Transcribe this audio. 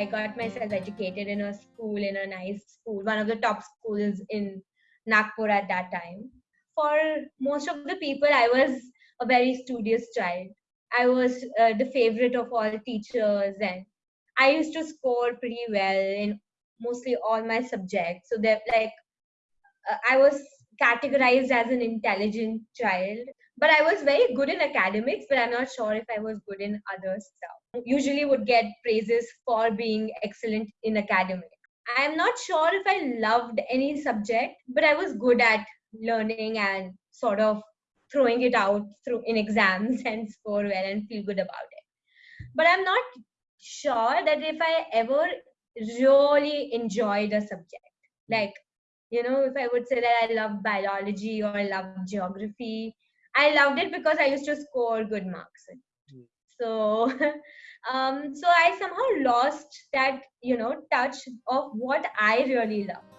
I got myself educated in a school, in a nice school, one of the top schools in Nagpur at that time. For most of the people, I was a very studious child. I was uh, the favorite of all teachers, and I used to score pretty well in mostly all my subjects. So that like uh, I was categorized as an intelligent child, but I was very good in academics. But I'm not sure if I was good in other stuff. Usually, would get praises for being excellent in academics. I'm not sure if I loved any subject, but I was good at learning and sort of throwing it out through in exams and score well and feel good about it. But I'm not sure that if I ever really enjoyed a subject, like you know, if I would say that I love biology or I love geography, I loved it because I used to score good marks. Mm. So, um, so I somehow lost that you know touch of what I really love.